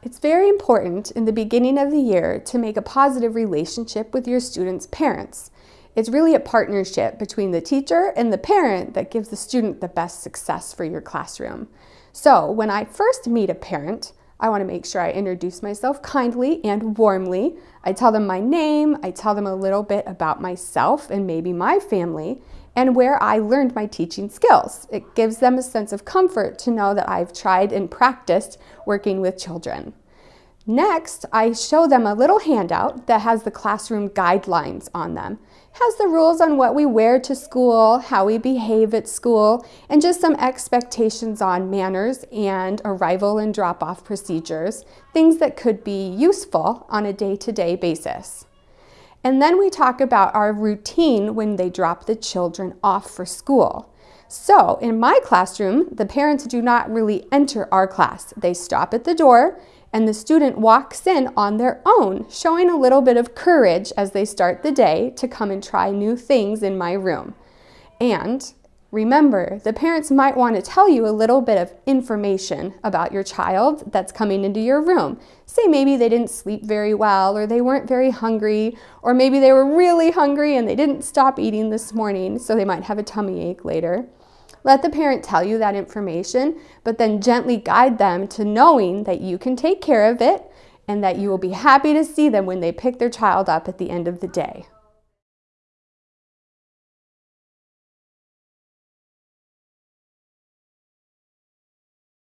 It's very important in the beginning of the year to make a positive relationship with your students' parents. It's really a partnership between the teacher and the parent that gives the student the best success for your classroom. So when I first meet a parent, I want to make sure I introduce myself kindly and warmly. I tell them my name, I tell them a little bit about myself and maybe my family, and where I learned my teaching skills. It gives them a sense of comfort to know that I've tried and practiced working with children. Next, I show them a little handout that has the classroom guidelines on them. It has the rules on what we wear to school, how we behave at school, and just some expectations on manners and arrival and drop-off procedures, things that could be useful on a day-to-day -day basis. And then we talk about our routine when they drop the children off for school. So in my classroom, the parents do not really enter our class. They stop at the door and the student walks in on their own, showing a little bit of courage as they start the day to come and try new things in my room. And remember, the parents might want to tell you a little bit of information about your child that's coming into your room. Say maybe they didn't sleep very well, or they weren't very hungry, or maybe they were really hungry and they didn't stop eating this morning, so they might have a tummy ache later. Let the parent tell you that information, but then gently guide them to knowing that you can take care of it and that you will be happy to see them when they pick their child up at the end of the day.